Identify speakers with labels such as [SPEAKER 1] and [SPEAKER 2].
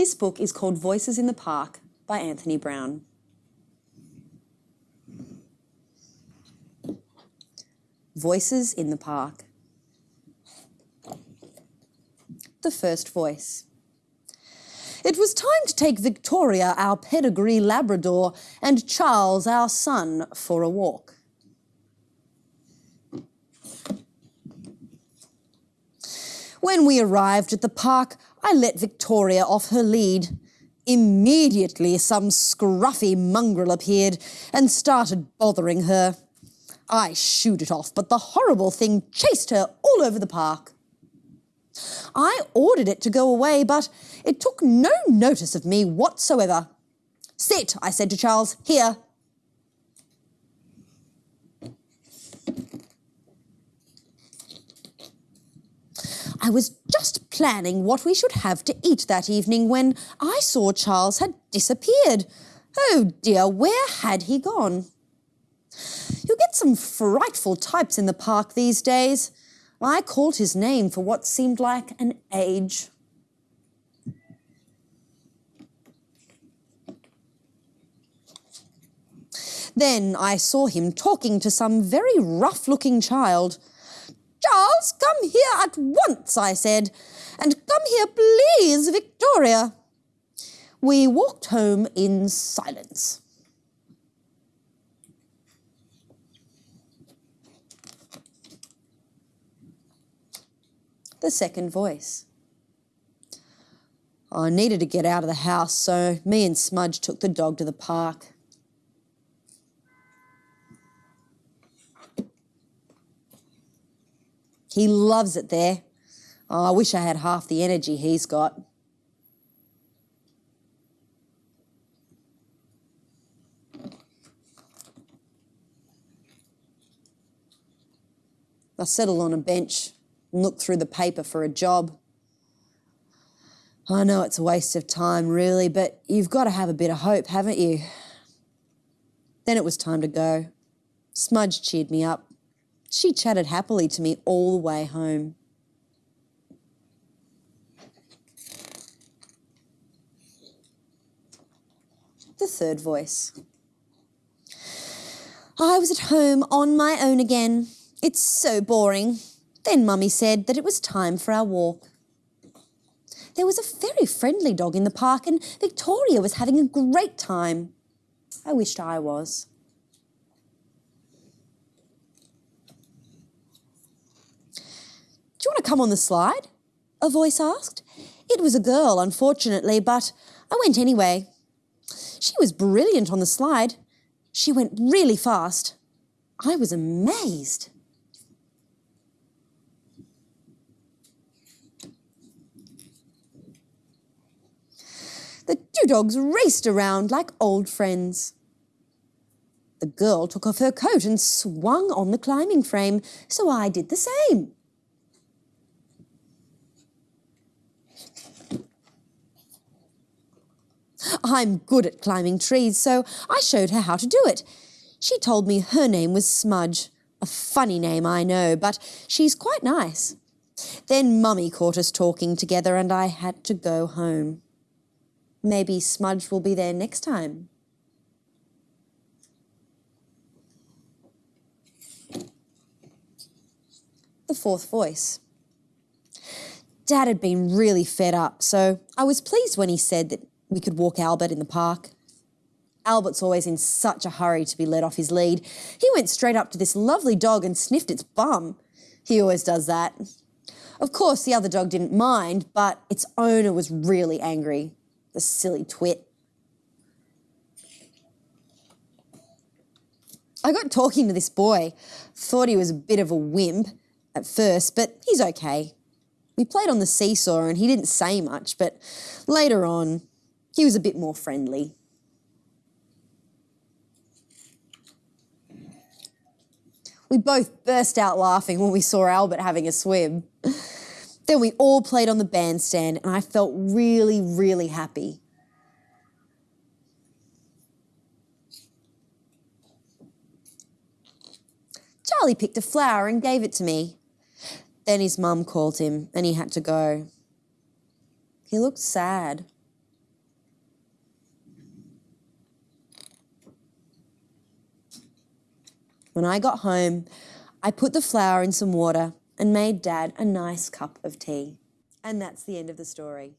[SPEAKER 1] This book is called Voices in the Park by Anthony Browne. Voices in the Park. The first voice. It was time to take Victoria, our pedigree Labrador, and Charles, our son, for a walk. When we arrived at the park, I let Victoria off her lead. Immediately, some scruffy mongrel appeared and started bothering her. I shooed it off, but the horrible thing chased her all over the park. I ordered it to go away, but it took no notice of me whatsoever. Sit, I said to Charles, here. I was just planning what we should have to eat that evening when I saw Charles had disappeared. Oh dear, where had he gone? You get some frightful types in the park these days. I called his name for what seemed like an age. Then I saw him talking to some very rough-looking child. Come here at once, I said, and come here, please, Victoria. We walked home in silence. The second voice. I needed to get out of the house, so me and Smudge took the dog to the park. He loves it there. Oh, I wish I had half the energy he's got. I settled on a bench and looked through the paper for a job. I know it's a waste of time, really, but you've got to have a bit of hope, haven't you? Then it was time to go. Smudge cheered me up. She chatted happily to me all the way home. The third voice. I was at home on my own again. It's so boring. Then Mummy said that it was time for our walk. There was a very friendly dog in the park and Victoria was having a great time. I wished I was. Do you want to come on the slide? A voice asked. It was a girl, unfortunately, but I went anyway. She was brilliant on the slide. She went really fast. I was amazed. The two dogs raced around like old friends. The girl took off her coat and swung on the climbing frame, so I did the same. I'm good at climbing trees, so I showed her how to do it. She told me her name was Smudge. A funny name, I know, but she's quite nice. Then Mummy caught us talking together and I had to go home. Maybe Smudge will be there next time. The fourth voice. Dad had been really fed up, so I was pleased when he said that we could walk Albert in the park. Albert's always in such a hurry to be let off his lead. He went straight up to this lovely dog and sniffed its bum. He always does that. Of course, the other dog didn't mind, but its owner was really angry. The silly twit. I got talking to this boy. Thought he was a bit of a wimp at first, but he's okay. We played on the seesaw and he didn't say much, but later on, he was a bit more friendly. We both burst out laughing when we saw Albert having a swim. Then we all played on the bandstand and I felt really, really happy. Charlie picked a flower and gave it to me. Then his mum called him and he had to go. He looked sad. When I got home, I put the flower in some water and made Dad a nice cup of tea. And that's the end of the story.